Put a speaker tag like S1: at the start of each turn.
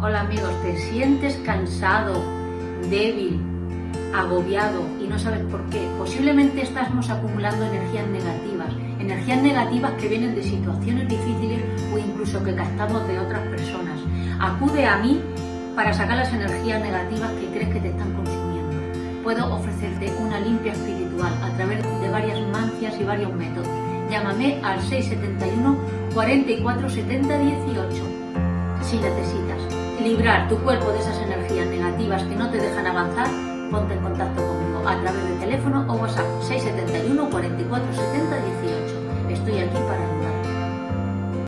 S1: Hola amigos, ¿te sientes cansado, débil, agobiado y no sabes por qué? Posiblemente estamos acumulando energías negativas, energías negativas que vienen de situaciones difíciles o incluso que captamos de otras personas. Acude a mí para sacar las energías negativas que crees que te están consumiendo. Puedo ofrecerte una limpia espiritual a través de varias mancias y varios métodos. Llámame al 671 44 70 18 si necesitas librar tu cuerpo de esas energías negativas que no te dejan avanzar, ponte en contacto conmigo a través de teléfono o WhatsApp 671 44 70